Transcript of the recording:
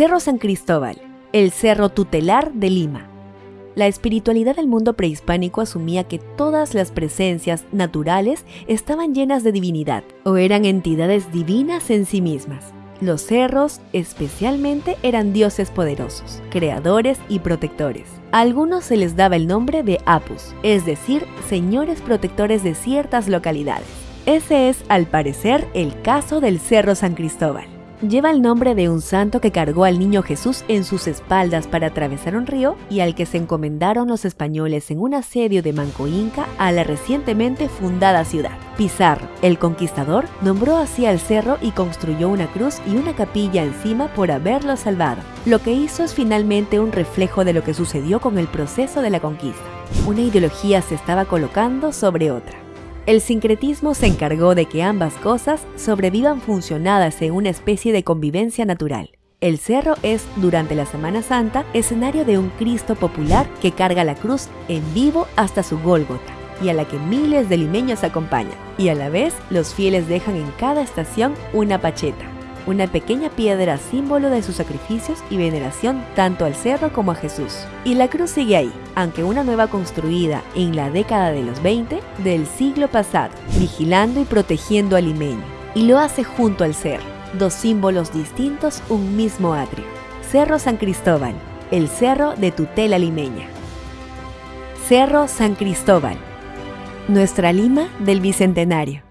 Cerro San Cristóbal, el cerro tutelar de Lima. La espiritualidad del mundo prehispánico asumía que todas las presencias naturales estaban llenas de divinidad o eran entidades divinas en sí mismas. Los cerros, especialmente, eran dioses poderosos, creadores y protectores. A algunos se les daba el nombre de Apus, es decir, señores protectores de ciertas localidades. Ese es, al parecer, el caso del Cerro San Cristóbal lleva el nombre de un santo que cargó al niño Jesús en sus espaldas para atravesar un río y al que se encomendaron los españoles en un asedio de Manco Inca a la recientemente fundada ciudad. Pizarro, el conquistador, nombró así al cerro y construyó una cruz y una capilla encima por haberlo salvado. Lo que hizo es finalmente un reflejo de lo que sucedió con el proceso de la conquista. Una ideología se estaba colocando sobre otra. El sincretismo se encargó de que ambas cosas sobrevivan funcionadas en una especie de convivencia natural. El cerro es, durante la Semana Santa, escenario de un Cristo popular que carga la cruz en vivo hasta su Gólgota y a la que miles de limeños acompañan. Y a la vez, los fieles dejan en cada estación una pacheta, una pequeña piedra símbolo de sus sacrificios y veneración tanto al cerro como a Jesús. Y la cruz sigue ahí, aunque una nueva construida en la década de los 20 del siglo pasado, vigilando y protegiendo al limeño. Y lo hace junto al cerro, dos símbolos distintos, un mismo atrio. Cerro San Cristóbal, el cerro de tutela limeña. Cerro San Cristóbal, nuestra Lima del Bicentenario.